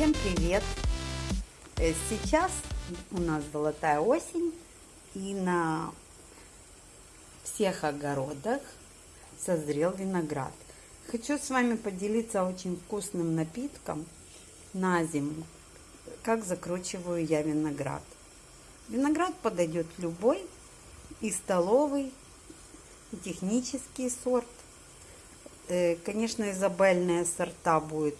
Всем привет! Э, Сейчас у нас золотая осень и на всех огородах созрел виноград. Хочу с вами поделиться очень вкусным напитком на зиму, как закручиваю я виноград. Виноград подойдет любой, и столовый, и технический сорт. Э, конечно, изабельные сорта будет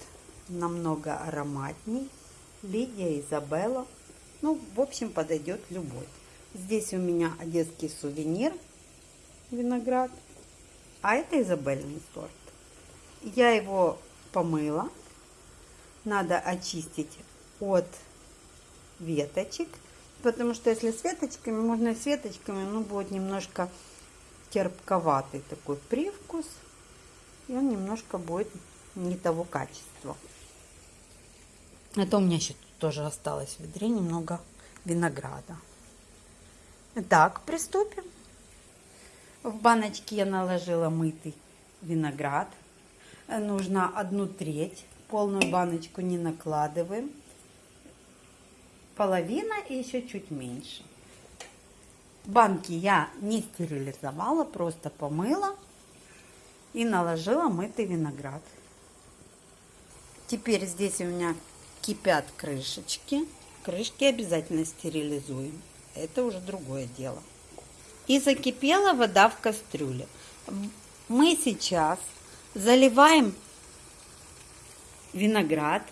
намного ароматней. Лидия, Изабелла. Ну, в общем, подойдет любой. Здесь у меня одесский сувенир, виноград. А это изабельный сорт. Я его помыла. Надо очистить от веточек. Потому что если с веточками, можно с веточками, ну, будет немножко терпковатый такой привкус. И он немножко будет не того качества. Это у меня еще тоже осталось в ведре немного винограда. Так, приступим. В баночке я наложила мытый виноград. Нужно одну треть. Полную баночку не накладываем. Половина и еще чуть меньше. Банки я не стерилизовала, просто помыла и наложила мытый виноград. Теперь здесь у меня кипят крышечки. Крышки обязательно стерилизуем. Это уже другое дело. И закипела вода в кастрюле. Мы сейчас заливаем виноград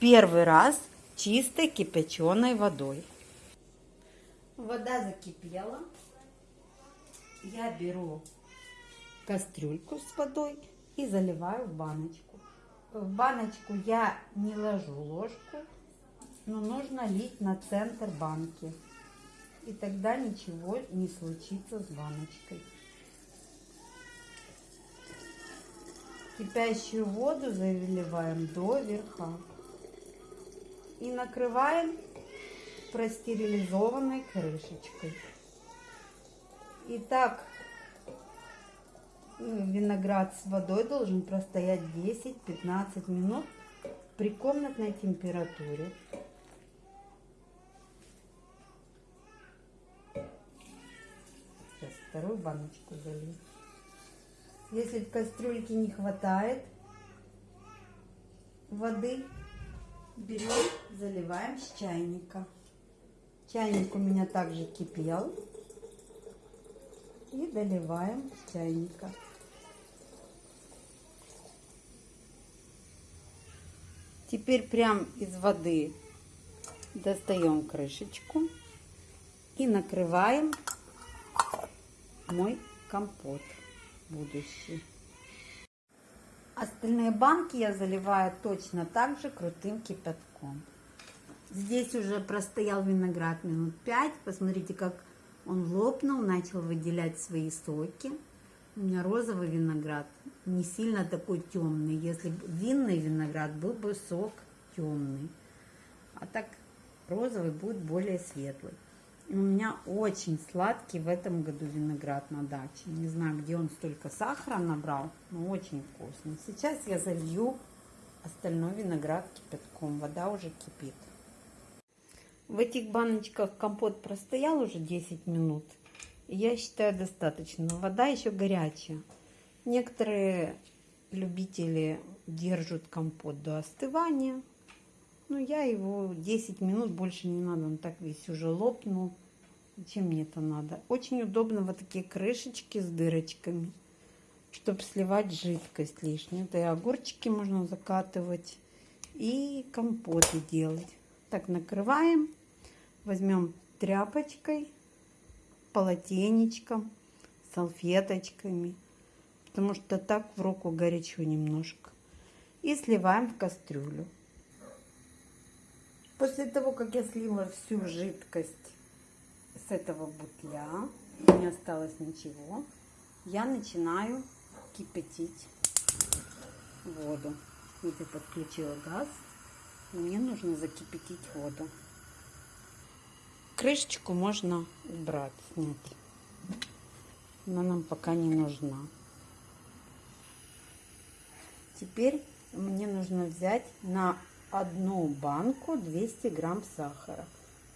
первый раз чистой кипяченой водой. Вода закипела. Я беру кастрюльку с водой и заливаю в баночку. В баночку я не ложу ложку, но нужно лить на центр банки. И тогда ничего не случится с баночкой. Кипящую воду заливаем до верха. И накрываем простерилизованной крышечкой. И так виноград с водой должен простоять 10-15 минут при комнатной температуре. Сейчас вторую баночку залью. Если в кастрюльке не хватает воды, берем, заливаем с чайника. Чайник у меня также кипел. И доливаем с чайника. Теперь прям из воды достаем крышечку и накрываем мой компот будущий. Остальные банки я заливаю точно так же крутым кипятком. Здесь уже простоял виноград минут 5. Посмотрите, как он лопнул, начал выделять свои соки. У меня розовый виноград, не сильно такой темный. Если винный виноград, был бы сок темный. А так розовый будет более светлый. И у меня очень сладкий в этом году виноград на даче. Не знаю, где он столько сахара набрал, но очень вкусный. Сейчас я залью остальной виноград кипятком. Вода уже кипит. В этих баночках компот простоял уже 10 минут. Я считаю достаточно. Но вода еще горячая. Некоторые любители держат компот до остывания. Но я его 10 минут больше не надо. Он так весь уже лопнул. Зачем мне это надо? Очень удобно вот такие крышечки с дырочками, чтобы сливать жидкость лишнюю. Да и огурчики можно закатывать и компоты делать. Так накрываем возьмем тряпочкой, полотенечком, салфеточками, потому что так в руку горячо немножко. И сливаем в кастрюлю. После того, как я слила всю жидкость с этого бутля, не осталось ничего, я начинаю кипятить воду. Вот я подключила газ. Мне нужно закипятить воду. Крышечку можно убрать, снять. Она нам пока не нужна. Теперь мне нужно взять на одну банку 200 грамм сахара.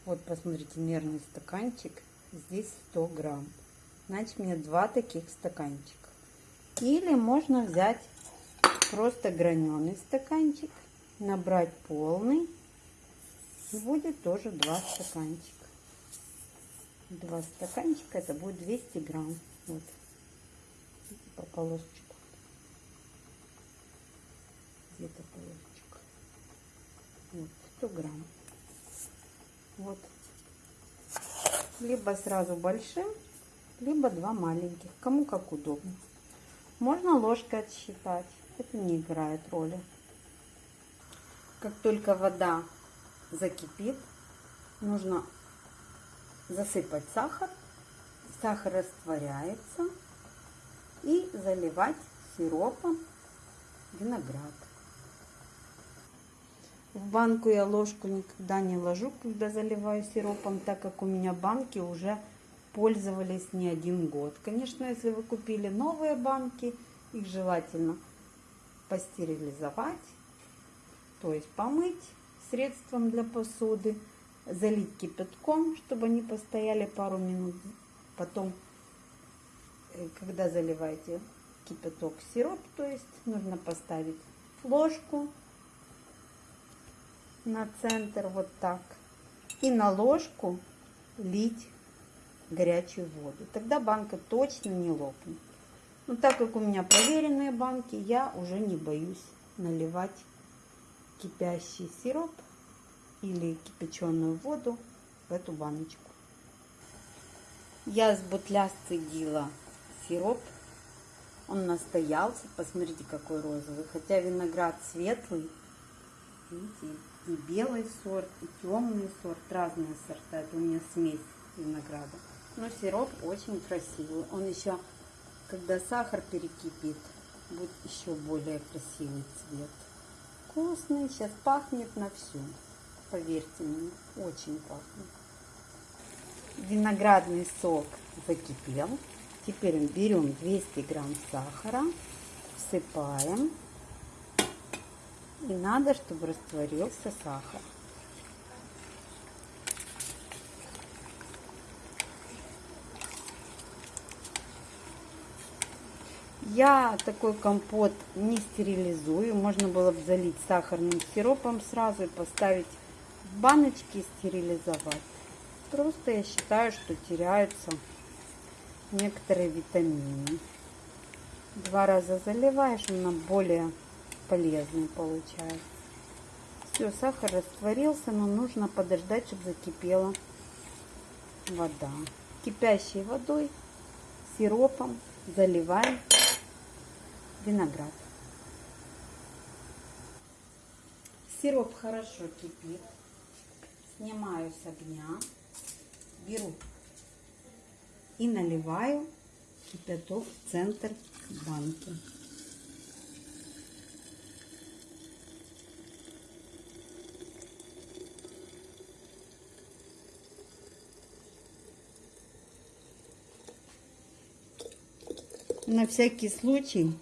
Вот, посмотрите, мерный стаканчик. Здесь 100 грамм. Значит, мне два таких стаканчика. Или можно взять просто граненый стаканчик, набрать полный. Будет тоже два стаканчика. Два стаканчика, это будет 200 грамм. Вот, по полосочку. Где-то полосочка. Вот, 100 грамм. Вот. Либо сразу большим, либо два маленьких. Кому как удобно. Можно ложкой отсчитать. Это не играет роли. Как только вода закипит, нужно засыпать сахар. Сахар растворяется. И заливать сиропом виноград. В банку я ложку никогда не ложу, когда заливаю сиропом, так как у меня банки уже пользовались не один год. Конечно, если вы купили новые банки, их желательно постерилизовать, то есть помыть средством для посуды, залить кипятком, чтобы они постояли пару минут. Потом, э, когда заливаете кипяток сироп, то есть нужно поставить ложку на центр вот так. И на ложку лить горячую воду. Тогда банка точно не лопнет. Но так как у меня проверенные банки, я уже не боюсь наливать кипящий сироп или кипяченую воду в эту баночку. Я с бутля сцедила сироп. Он настоялся. Посмотрите, какой розовый. Хотя виноград светлый. Видите, и белый сорт, и темный сорт, разные сорта. Это у меня смесь винограда. Но сироп очень красивый. Он еще, когда сахар перекипит, будет еще более красивый цвет. Вкусный, сейчас пахнет на всю. Поверьте мне, очень пахнет. Виноградный сок закипел. Теперь берем 200 грамм сахара, всыпаем и надо, чтобы растворился сахар. Я такой компот не стерилизую. Можно было бы залить сахарным сиропом сразу и поставить баночки стерилизовать. Просто я считаю, что теряются некоторые витамины. Два раза заливаешь, она более полезный получается. Все, сахар растворился, но нужно подождать, чтобы закипела вода. Кипящей водой, сиропом заливаем виноград. Сироп хорошо кипит. Снимаю с огня, беру и наливаю кипяток в центр банки. На всякий случай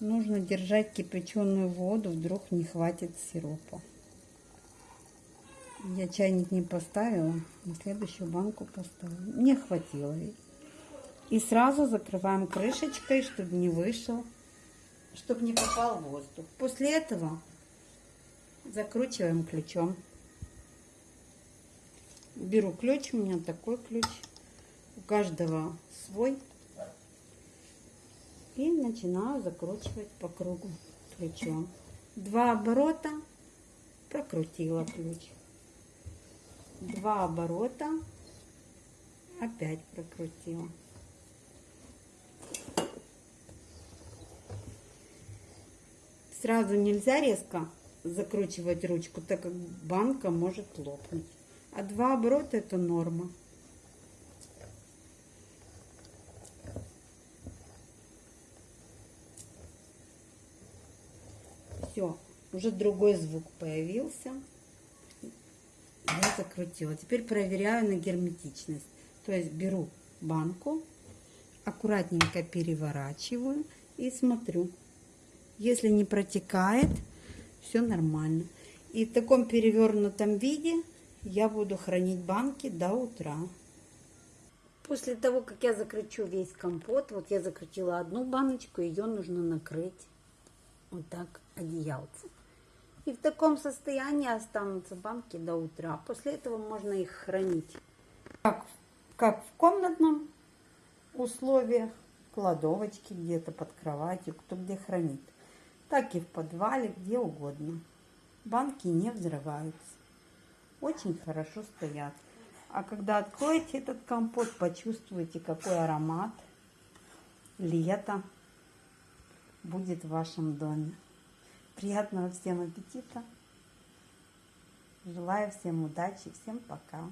нужно держать кипяченую воду, вдруг не хватит сиропа. Я чайник не поставила, на следующую банку поставила. Не хватило. И сразу закрываем крышечкой, чтобы не вышел, чтобы не попал воздух. После этого закручиваем ключом. Беру ключ, у меня такой ключ. У каждого свой и начинаю закручивать по кругу ключом. Два оборота, прокрутила ключ. Два оборота, опять прокрутила. Сразу нельзя резко закручивать ручку, так как банка может лопнуть. А два оборота это норма. Все, уже другой звук появился. Я закрутила. Теперь проверяю на герметичность. То есть беру банку, аккуратненько переворачиваю и смотрю. Если не протекает, все нормально. И в таком перевернутом виде я буду хранить банки до утра. После того, как я закручу весь компот, вот я закрутила одну баночку, ее нужно накрыть вот так одеялцем. И в таком состоянии останутся банки до утра. После этого можно их хранить. Как, как в комнатном условиях, кладовочке где-то под кроватью, кто где хранит. Так и в подвале, где угодно. Банки не взрываются. Очень хорошо стоят. А когда откроете этот компот, почувствуете, какой аромат лето будет в вашем доме. Приятного всем аппетита. Желаю всем удачи. Всем пока.